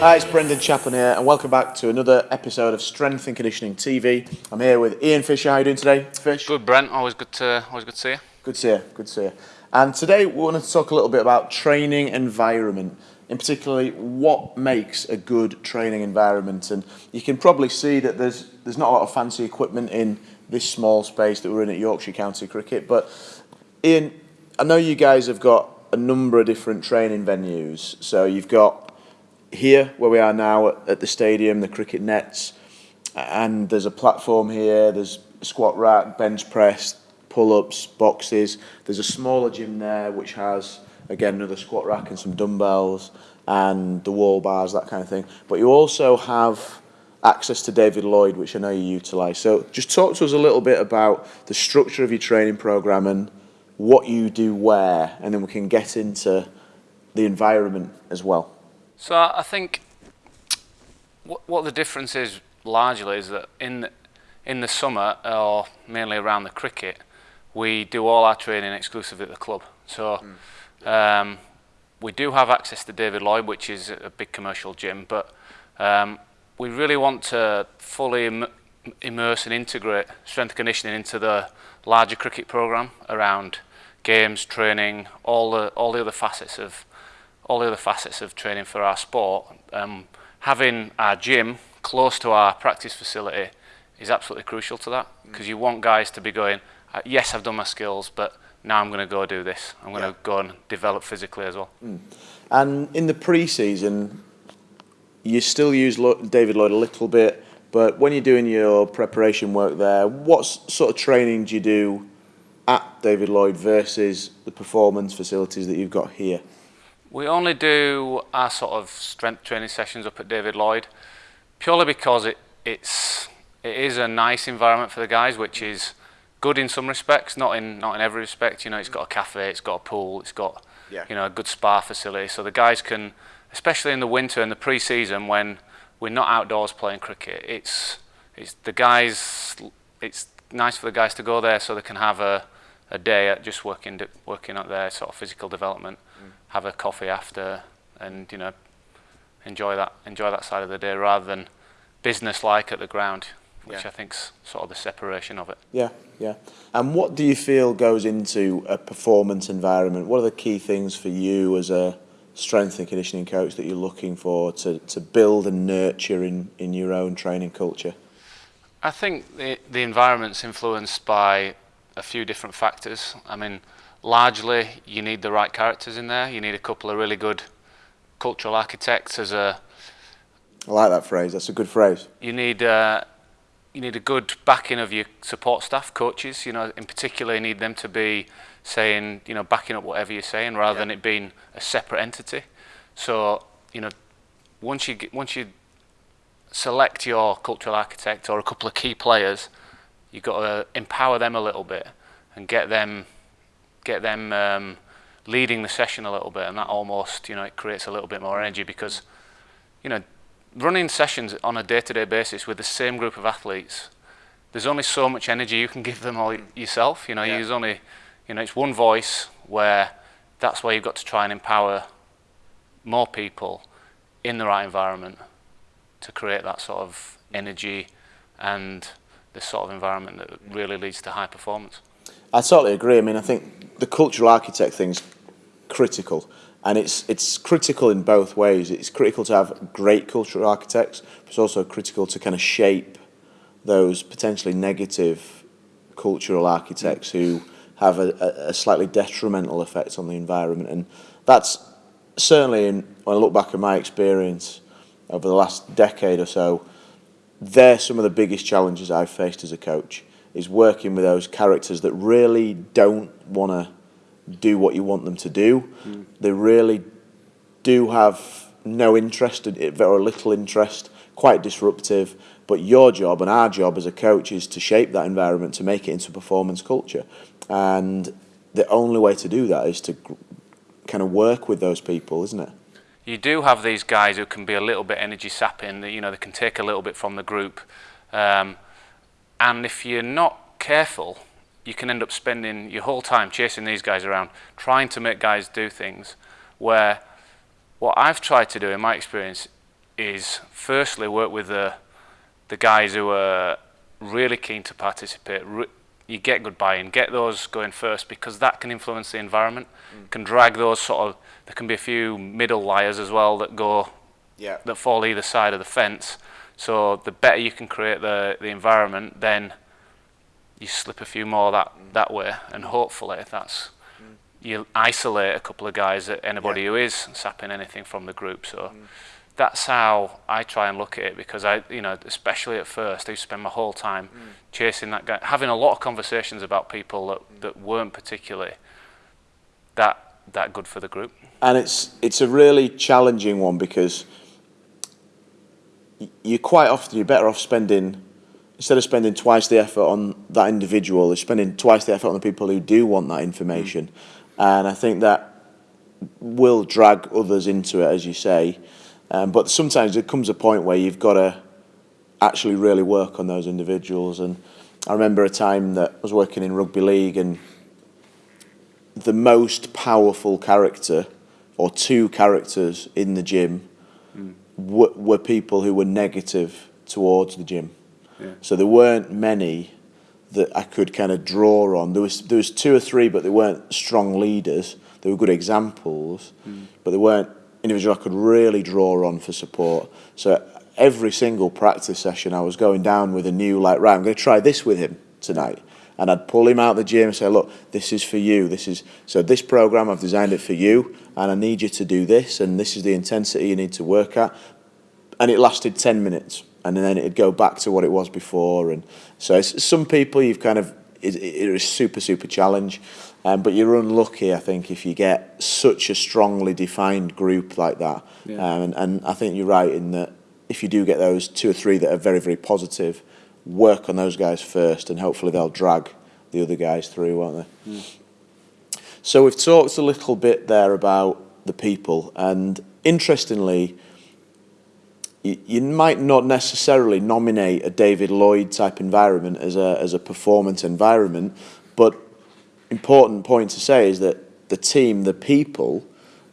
Hi, it's Brendan Chaplin here, and welcome back to another episode of Strength and Conditioning TV. I'm here with Ian Fisher. How are you doing today, Fish? Good, Brent. Always good to always good to see you. Good to see you. Good to see you. And today we want to talk a little bit about training environment, in particularly what makes a good training environment. And you can probably see that there's there's not a lot of fancy equipment in this small space that we're in at Yorkshire County Cricket. But Ian, I know you guys have got a number of different training venues. So you've got here where we are now at, the stadium, the cricket nets, and there's a platform here. There's squat rack, bench press, pull-ups, boxes. There's a smaller gym there which has again another squat rack and some dumbbells and the wall bars, that kind of thing. But you also have access to David Lloyd, which I know you utilise. So just talk to us a little bit about the structure of your training program and what you do where, and then we can get into the environment as well. So I think what, what the difference is largely is that in the, in the summer or mainly around the cricket, we do all our training exclusively at the club. So mm. um, we do have access to David Lloyd, which is a big commercial gym, but um, we really want to fully Im immerse and integrate strength conditioning into the larger cricket program around games, training, all the all the other facets of all the other facets of training for our sport, um, having our gym close to our practice facility is absolutely crucial to that because mm. you want guys to be going, uh, yes, I've done my skills, but now I'm going to go do this. I'm going yeah. to go and develop physically as well. Mm. And in the pre-season, you still use David Lloyd a little bit, but when you're doing your preparation work there, what sort of training do you do at David Lloyd versus the performance facilities that you've got here? We only do our sort of strength training sessions up at David Lloyd purely because it, it's, it is a nice environment for the guys, which is good in some respects, not in, not in every respect. You know, it's got a cafe, it's got a pool, it's got, yeah. you know, a good spa facility. So the guys can, especially in the winter and the pre-season when we're not outdoors playing cricket, it's, it's the guys, it's nice for the guys to go there so they can have a, a day at just working, working at their sort of physical development have a coffee after and you know enjoy that enjoy that side of the day rather than business like at the ground which yeah. I think's sort of the separation of it. Yeah, yeah. And what do you feel goes into a performance environment? What are the key things for you as a strength and conditioning coach that you're looking for to, to build and nurture in, in your own training culture? I think the, the environment's influenced by a few different factors. I mean, largely you need the right characters in there. You need a couple of really good cultural architects as a. I like that phrase. That's a good phrase. You need uh, you need a good backing of your support staff, coaches. You know, in particular, you need them to be saying, you know, backing up whatever you're saying, rather yeah. than it being a separate entity. So, you know, once you get, once you select your cultural architect or a couple of key players, you've got to empower them a little bit and get them get them um, leading the session a little bit, and that almost, you know, it creates a little bit more energy because, you know, running sessions on a day-to-day -day basis with the same group of athletes, there's only so much energy you can give them all yourself. You know, yeah. there's only, you know, it's one voice where that's where you've got to try and empower more people in the right environment to create that sort of energy and the sort of environment that really leads to high performance. I totally agree. I mean, I think the cultural architect thing's critical, and it's it's critical in both ways. It's critical to have great cultural architects, but it's also critical to kind of shape those potentially negative cultural architects who have a, a slightly detrimental effect on the environment. And that's certainly, in, when I look back at my experience over the last decade or so, they're some of the biggest challenges I've faced as a coach is working with those characters that really don't want to do what you want them to do. Mm. They really do have no interest, in very little interest, quite disruptive. But your job and our job as a coach is to shape that environment to make it into performance culture. And the only way to do that is to kind of work with those people, isn't it? You do have these guys who can be a little bit energy sapping. You know, they can take a little bit from the group. Um, and if you're not careful, you can end up spending your whole time chasing these guys around, trying to make guys do things where what I've tried to do in my experience is firstly work with the the guys who are really keen to participate. you get good buy-in, get those going first because that can influence the environment. Mm. Can drag those sort of. There can be a few middle liars as well that go, yeah. that fall either side of the fence. So the better you can create the the environment, then you slip a few more that mm. that way, and hopefully that's mm. you isolate a couple of guys that anybody yeah. who is sapping anything from the group. So. Mm that's how I try and look at it because I, you know, especially at first, I used to spend my whole time mm. chasing that guy, having a lot of conversations about people that, mm. that weren't particularly that that good for the group. And it's it's a really challenging one because you quite often you're better off spending instead of spending twice the effort on that individual, you're spending twice the effort on the people who do want that information. Mm. And I think that will drag others into it, as you say. Um, but sometimes it comes a point where you've got to actually really work on those individuals. And I remember a time that I was working in rugby league, and the most powerful character, or two characters in the gym, mm. were, were people who were negative towards the gym. Yeah. So there weren't many that I could kind of draw on. There was there was two or three, but they weren't strong leaders. They were good examples, mm. but they weren't individuals I could really draw on for support. So every single practice session, I was going down with a new, like, right, I'm going to try this with him tonight. And I'd pull him out of the gym and say, look, this is for you. This is so this program I've designed it for you, and I need you to do this, and this is the intensity you need to work at. And it lasted ten minutes, and then it'd go back to what it was before. And so some people you've kind of it, it is super super challenge. Um, but you're unlucky, I think, if you get such a strongly defined group like that. Yeah. Um, and, and I think you're right in that if you do get those two or three that are very, very positive, work on those guys first, and hopefully they'll drag the other guys through, won't they? Mm. So we've talked a little bit there about the people, and interestingly, you, you might not necessarily nominate a David Lloyd type environment as a as a performance environment, but important point to say is that the team, the people,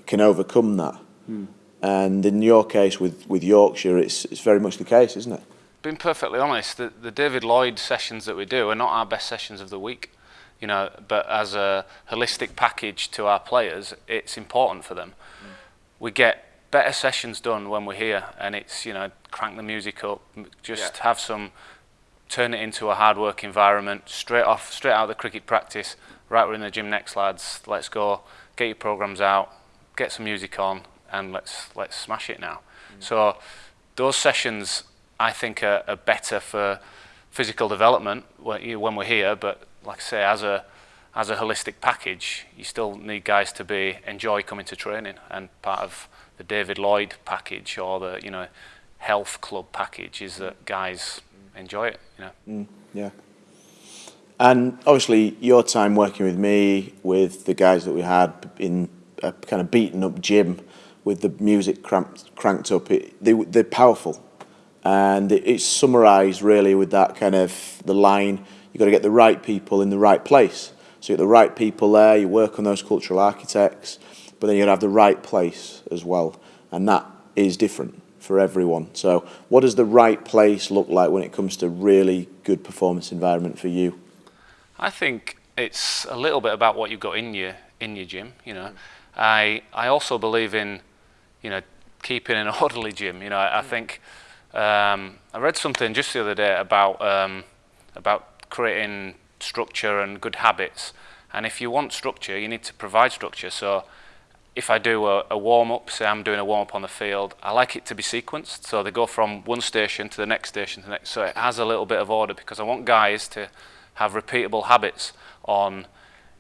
can overcome that. Mm. And in your case with, with Yorkshire, it's, it's very much the case, isn't it? Being perfectly honest, the, the David Lloyd sessions that we do are not our best sessions of the week. You know, but as a holistic package to our players, it's important for them. Mm. We get better sessions done when we're here, and it's you know crank the music up, just yeah. have some, turn it into a hard work environment, straight off, straight out of the cricket practice, right, we're in the gym next, lads. Let's go. Get your programs out. Get some music on, and let's let's smash it now. Mm. So those sessions, I think, are, are better for physical development when, we're here. But like I say, as a as a holistic package, you still need guys to be enjoy coming to training, and part of the David Lloyd package or the you know health club package is that guys enjoy it. You know. Mm, yeah. And obviously, your time working with me, with the guys that we had in a kind of beaten up gym, with the music cramped, cranked up, it, they, they're powerful. And it, it's summarised really with that kind of the line you've got to get the right people in the right place. So you get the right people there, you work on those cultural architects, but then you got to have the right place as well. And that is different for everyone. So, what does the right place look like when it comes to really good performance environment for you? I think it's a little bit about what you've got in your in your gym. You know, I I also believe in, you know, keeping an orderly gym. You know, I, I mm. think um, I read something just the other day about um, about creating structure and good habits. And if you want structure, you need to provide structure. So if I do a, a warm up, say I'm doing a warm up on the field, I like it to be sequenced. So they go from one station to the next station to the next. So it has a little bit of order because I want guys to have repeatable habits on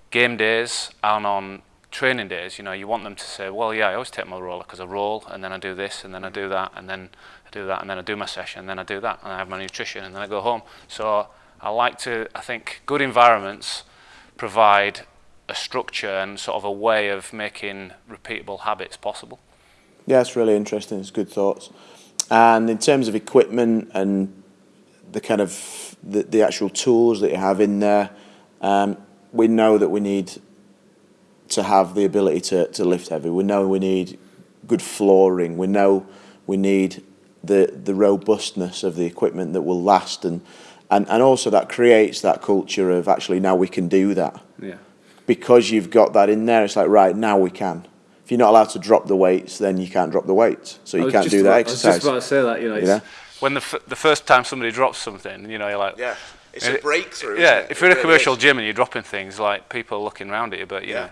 game days and on training days. You know, you want them to say, well, yeah, I always take my roller because I roll and then I do this and then I do that and then do that and then I do my session and then I do that and I have my nutrition and then I go home. So I like to, I think good environments provide a structure and sort of a way of making repeatable habits possible. Yeah, it's really interesting. It's good thoughts. And in terms of equipment and the kind of the, the actual tools that you have in there, um, we know that we need to have the ability to, to lift heavy. We know we need good flooring. We know we need the the robustness of the equipment that will last and and and also that creates that culture of actually now we can do that Yeah. because you've got that in there. It's like right now we can. If you're not allowed to drop the weights, then you can't drop the weights, so you can't just do that about- exercise. I was just about to say that, you know. you know? When the, f- the first time somebody drops something, you know, you're like, Yeah, it's And a it- breakthrough. yeah. If you're in a commercial gym and you're dropping things, like people are looking around at you, but you yeah, know, yeah.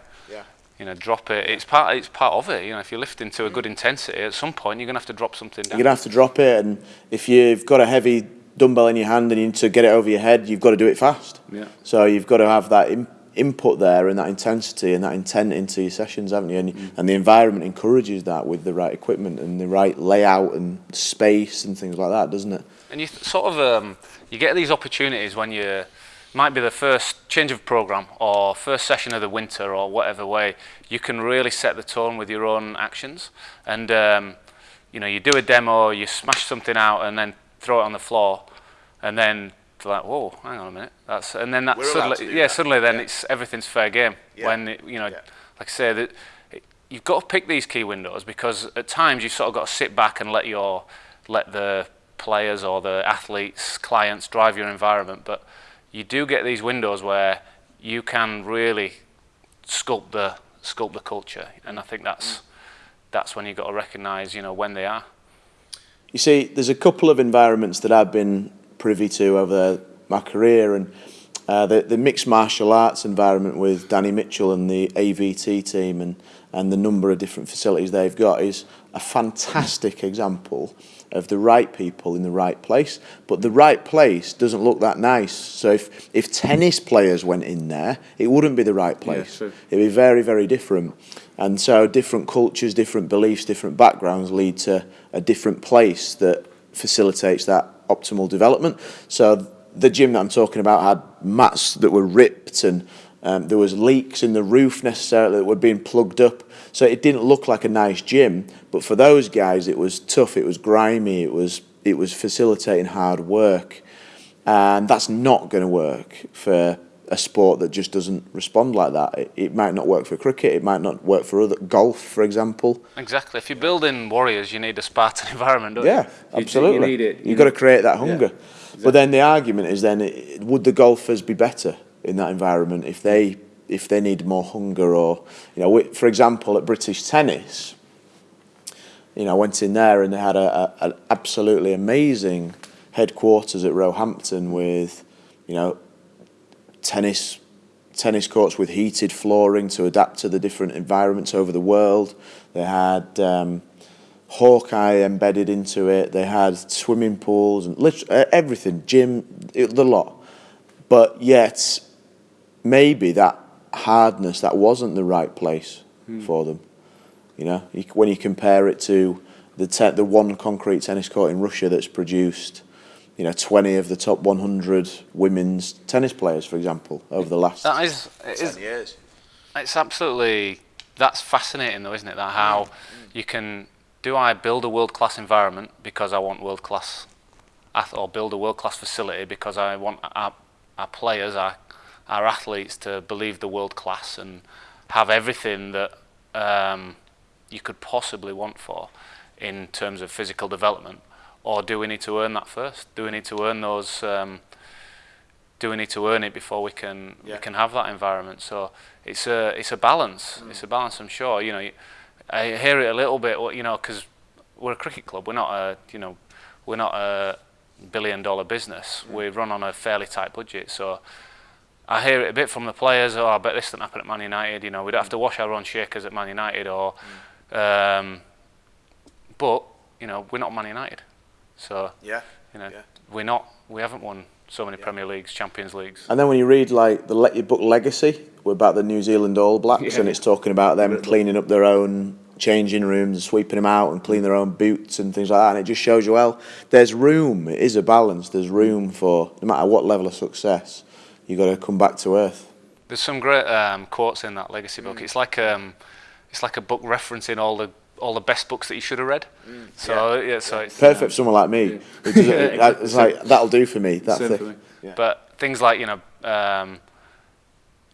You know, drop it. It's part. It's part of it. You know, if you're lifting to a good intensity, at some point you're gonna have to drop something down. You're gonna have to drop it, and if you've got a heavy dumbbell in your hand and you need to get it over your head, you've got to do it fast. Yeah. So you've got to have that in, input there and that intensity and that intent into your sessions, haven't you? And, Mm. and the environment encourages that with the right equipment and the right layout and space and things like that, doesn't it? And you th- sort of um, you get these opportunities when you might be the first change of program or first session of the winter or whatever way you can really set the tone with your own actions and um, you know you do a demo you smash something out and then throw it on the floor and then like whoa hang on a minute that's and then that We're suddenly yeah that. suddenly then Yeah. it's everything's fair game Yeah. when it, you know Yeah. like I say that it- you've got to pick these key windows because at times you've sort of got to sit back and let your let the players or the athletes clients drive your environment but you do get these windows where you can really sculpt the sculpt the culture and I think that's that's when you've got to recognize you know when they are. You see, there's a couple of environments that I've been privy to over my career, and uh, the, the mixed martial arts environment with Danny Mitchell and the AVT team, and, and the number of different facilities they've got is a fantastic example of the right people in the right place. But the right place doesn't look that nice. So if, if tennis players went in there, it wouldn't be the right place. true. It'd be very, very different. And so different cultures, different beliefs, different backgrounds lead to a different place that facilitates that optimal development. So the gym that I'm talking about had mats that were ripped and um, there was leaks in the roof necessarily that were being plugged up. So it didn't look like a nice gym, but for those guys it was tough, it was grimy, it was it was facilitating hard work. And that's not going to work for a sport that just doesn't respond like that. It, it might not work for cricket, it might not work for other golf, for example. exactly if you're building warriors you need a Spartan environment don't you? Yeah, you absolutely. need it, you You've got to create that hunger. But then the argument is then would the golfers be better in that environment if they if they needed more hunger or you know for example at British tennis you know I went in there and they had a, a, an absolutely amazing headquarters at Roehampton with you know tennis tennis courts with heated flooring to adapt to the different environments over the world. They had um, Hawkeye embedded into it. They had swimming pools and lit- uh, everything, gym, it, the lot. But yet, maybe that hardness that wasn't the right place for them. You know, you, when you compare it to the te- the one concrete tennis court in Russia that's produced, you know, 20 of the top 100 women's tennis players, for example, over the last that is, it is 10 years. It's absolutely that's fascinating though, isn't it? That how you can do I build a world class environment because I want world class or build a world class facility because I want our, our players, our our athletes to believe the world class and have everything that um, you could possibly want for in terms of physical development, or do we need to earn that first? Do we need to earn those? Um, do we need to earn it before we can Yeah. we can have that environment? So it's a it's a balance. It's a balance. I'm sure. You know, you- I hear it a little bit. You know, because we're a cricket club. We're not a you know, we're not a billion dollar business. We run on a fairly tight budget. So I hear it a bit from the players. Oh, I bet this didn't happen at Man United. You know, we don't have to wash our own shakers at Man United. Or, um, but you know, we're not Man United. So Yeah. you know, Yeah. we're not. We haven't won so many Premier Leagues, Champions Leagues. And then when you read like the let your book Legacy, we're about the New Zealand All Blacks, Yeah. and it's talking about them cleaning up their own changing rooms, sweeping them out, and cleaning their own boots and things like that. And it just shows you well, there's room. It is a balance. There's room for no matter what level of success, you've got to come back to earth. There's some great um, quotes in that legacy book. It's like um, it's like a book referencing all the all the best books that you should have read. So yeah, so it's Perfect for someone like me. who doesn't- Yeah, It's like that'll do for me. That's Same it. for me. But things like you know, um,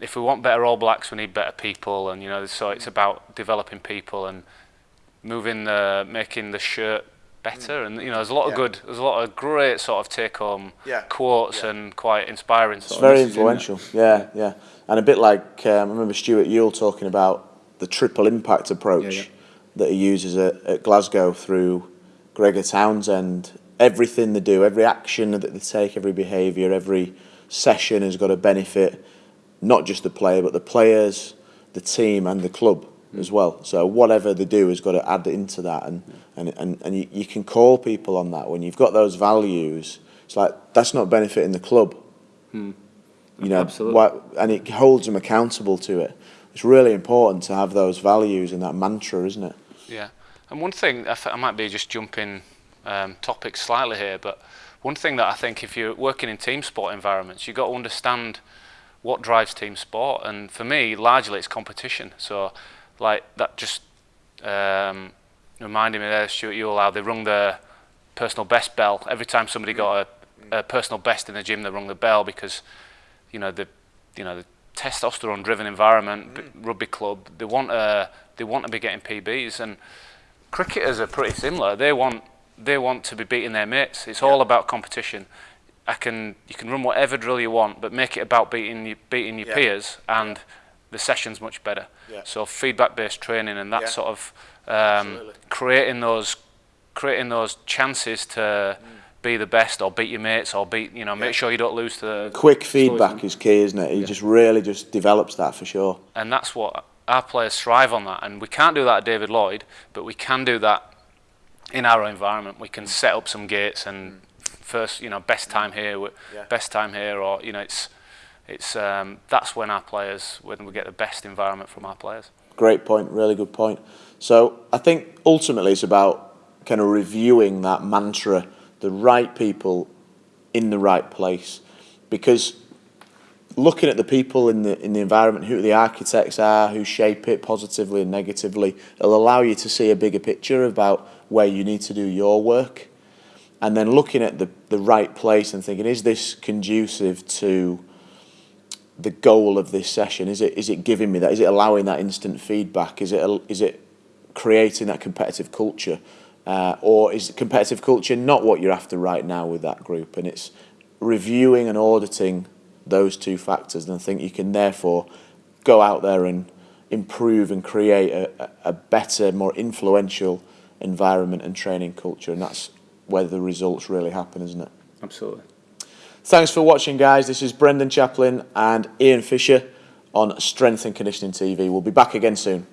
if we want better All Blacks, we need better people, and you know, so it's about developing people and moving the making the shirt better. And you know, there's a lot of good, there's a lot of great sort of take-home Yeah. quotes Yeah. and quite inspiring. It's Sort very message in influential. Yeah, yeah. And a bit like um, I remember Stuart Yule talking about the triple impact approach Yeah, yeah. that he uses at, at Glasgow through Gregor Townsend. Everything they do, every action that they take, every behaviour, every session has got a benefit not just the player, but the players, the team, and the club as well. So whatever they do has got to add into that, and and and, and you, you can call people on that when you've got those values. It's like that's not benefiting the club. You know, Absolutely. why, and it holds them accountable to it. It's really important to have those values and that mantra, isn't it? Yeah, and one thing I, th- I might be just jumping um, topics slightly here, but one thing that I think if you're working in team sport environments, you've got to understand what drives team sport, and for me, largely it's competition. So, like that just um, reminded me there, Stuart Yule, how they rung the personal best bell. Every time somebody got a, a personal best in the gym. They rung the bell because you know the you know the testosterone driven environment b- rugby club they want uh, they want to be getting PBs and cricketers are pretty similar. They want they want to be beating their mates. It's all about competition I can you can run whatever drill you want but make it about beating you, beating your Yeah. peers and the session's much better Yeah. so feedback based training and that Yeah. sort of um, creating those creating those chances to mm. be the best or beat your mates or beat you know make Yeah. sure you don't lose to the Quick feedback is key, isn't it? He Yeah. just really just develops that for sure. and that's what our players thrive on that. And we can't do that at David Lloyd, but we can do that in our environment. We can mm. set up some gates and mm. First, you know, best time here, Yeah. best time here, or you know, it's it's um, that's when our players when we get the best environment from our players. Great point, really good point. So I think ultimately it's about kind of reviewing that mantra, the right people in the right place, because looking at the people in the in the environment, who the architects are, who shape it positively and negatively, it'll allow you to see a bigger picture about where you need to do your work, and then looking at the the right place and thinking, is this conducive to the goal of this session? Is it is it giving me that? Is it allowing that instant feedback? Is it is it creating that competitive culture, uh, or is competitive culture not what you're after right now with that group? And it's reviewing and auditing those two factors, and I think you can therefore go out there and improve and create a, a better, more influential environment and training culture, and that's where the results really happen, isn't it? Absolutely. Thanks for watching, guys. This is Brendan Chaplin and Ian Fisher on Strength and Conditioning TV. We'll be back again soon.